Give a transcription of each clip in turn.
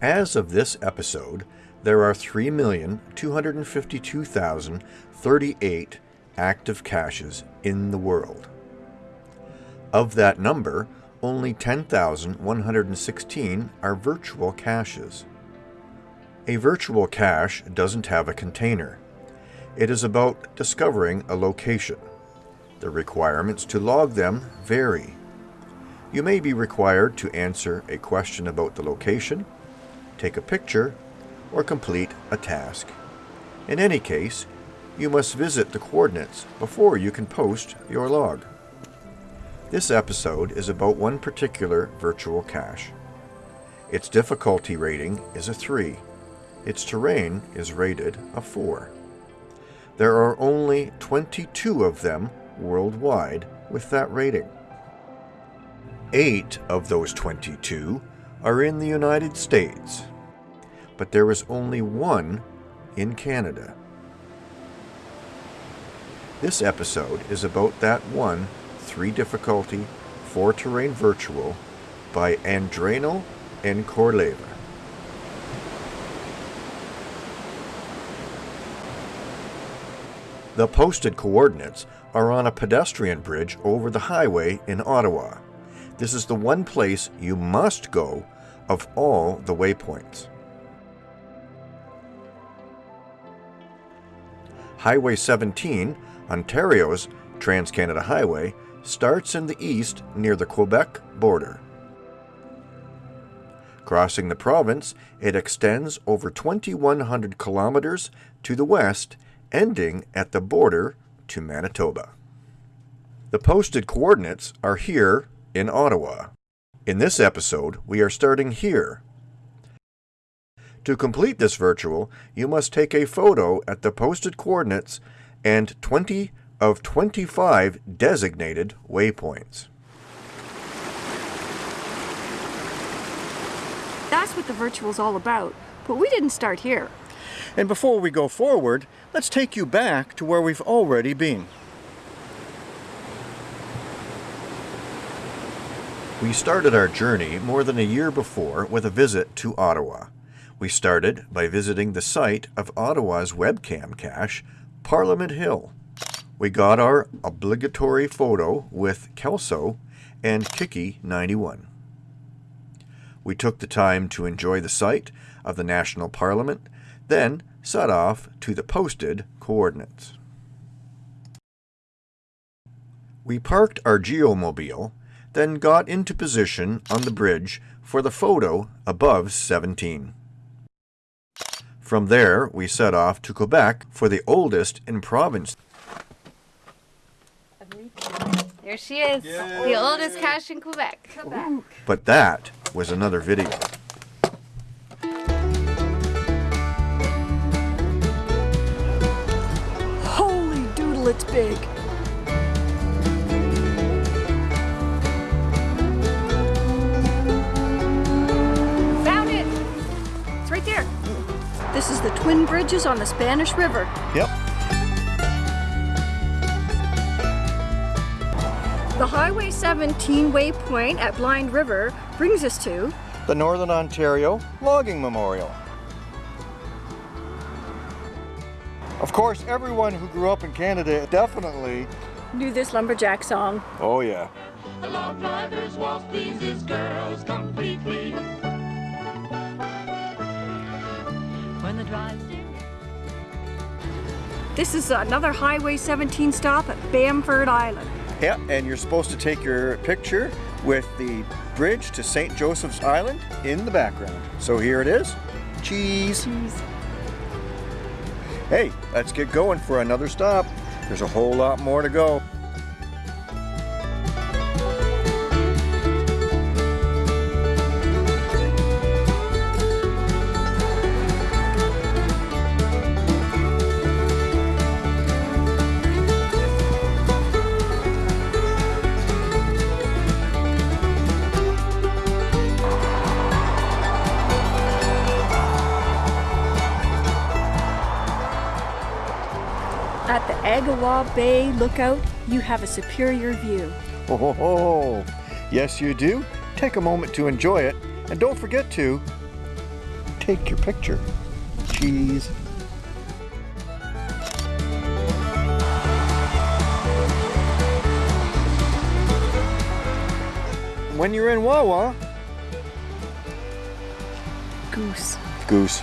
As of this episode, there are 3,252,038 active caches in the world. Of that number, only 10,116 are virtual caches. A virtual cache doesn't have a container. It is about discovering a location. The requirements to log them vary. You may be required to answer a question about the location, take a picture, or complete a task. In any case, you must visit the coordinates before you can post your log. This episode is about one particular virtual cache. Its difficulty rating is a 3. Its terrain is rated a 4. There are only 22 of them worldwide with that rating. Eight of those 22 are in the United States, but there is only one in Canada. This episode is about that one 3 difficulty, 4 terrain virtual by Andrano and Corleva. The posted coordinates are on a pedestrian bridge over the highway in Ottawa. This is the one place you must go of all the waypoints. Highway 17, Ontario's Trans Canada Highway, starts in the east near the Quebec border. Crossing the province, it extends over 2,100 kilometers to the west ending at the border to Manitoba. The posted coordinates are here in Ottawa. In this episode, we are starting here. To complete this virtual, you must take a photo at the posted coordinates and 20 of 25 designated waypoints. That's what the virtual's all about, but we didn't start here. And before we go forward, let's take you back to where we've already been. We started our journey more than a year before with a visit to Ottawa. We started by visiting the site of Ottawa's webcam cache, Parliament Hill. We got our obligatory photo with Kelso and Kiki91. We took the time to enjoy the site of the National Parliament, then set off to the posted coordinates. We parked our geomobile, then got into position on the bridge for the photo above 17. From there, we set off to Quebec for the oldest in province. There she is, the oldest cache in Quebec. Quebec. But that was another video. Holy doodle, it's big. Twin Bridges on the Spanish River. Yep. The Highway 17 waypoint at Blind River brings us to The Northern Ontario Logging Memorial. Of course, everyone who grew up in Canada definitely, knew this lumberjack song. oh yeah. The log driver's waltz pleases girls completely. This is another Highway 17 stop at Bamford Island. Yeah, and you're supposed to take your picture with the bridge to St. Joseph's Island in the background. So here it is. Cheese. Jeez. Hey, let's get going for another stop. There's a whole lot more to go. Agawa Bay Lookout, you have a superior view. Ho ho ho! Yes, you do. Take a moment to enjoy it, and don't forget to take your picture. Cheese. When you're in Wawa, Goose. goose.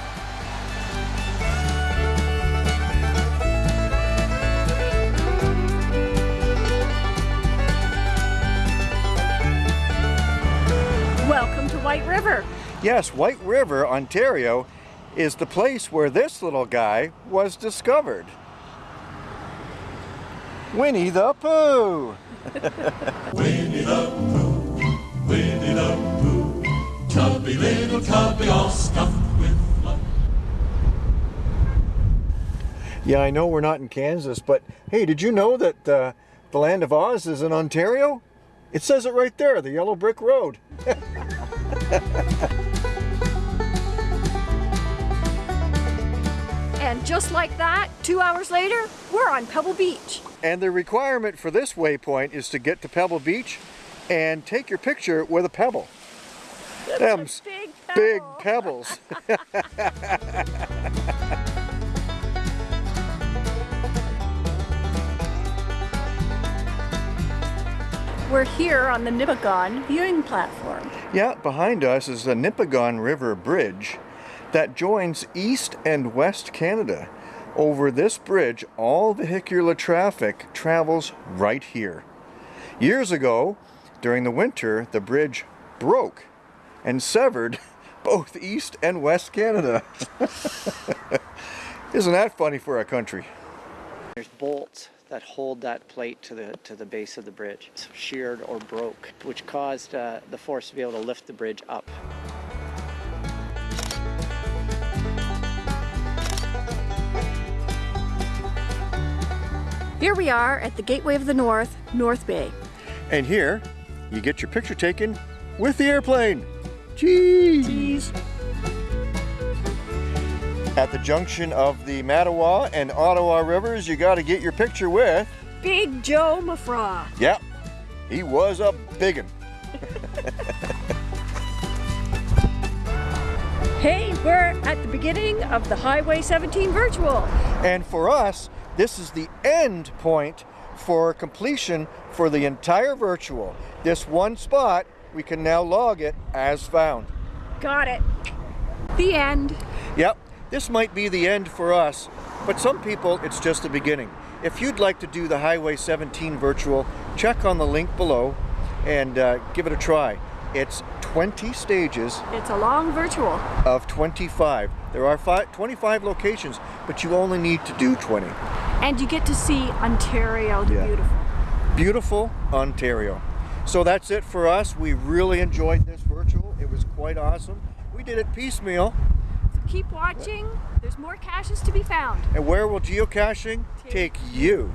White River. Yes, White River, Ontario, is the place where this little guy was discovered. Winnie the Pooh! Winnie the Pooh, Winnie the Pooh, tubby little tubby all stuffed with fluff. Yeah, I know we're not in Kansas, but hey, did you know that uh, the land of Oz is in Ontario? It says it right there, the yellow brick road. And just like that, two hours later, we're on Pebble Beach. And the requirement for this waypoint is to get to Pebble Beach and take your picture with a pebble. Them's Big big pebble. pebbles. here on the Nipigon viewing platform. Yeah, behind us is the Nipigon River Bridge that joins East and West Canada. Over this bridge, all vehicular traffic travels right here. Years ago, during the winter, the bridge broke and severed both East and West Canada. Isn't that funny for our country? There's bolts that hold that plate to the to the base of the bridge, It's sheared or broke, which caused uh, the force to be able to lift the bridge up. Here we are at the Gateway of the North, North Bay. And here, you get your picture taken with the airplane. Cheese! At the junction of the Mattawa and Ottawa rivers, you got to get your picture with. Big Joe Mufferaw. Yep, he was a biggin. Hey, we're at the beginning of the Highway 17 virtual. And for us, this is the end point for completion for the entire virtual. This one spot, we can now log it as found. Got it. The end. Yep, this might be the end for us, but some people it's just the beginning. If you'd like to do the Highway 17 virtual, check on the link below and uh, give it a try. It's 20 stages It's a long virtual. of 25. There are fi 25 locations, but you only need to do 20. And you get to see Ontario the Yeah. Beautiful. Beautiful Ontario. So that's it for us. We really enjoyed this virtual. It was quite awesome. We did it piecemeal. Keep watching. There's more caches to be found. And where will geocaching take you?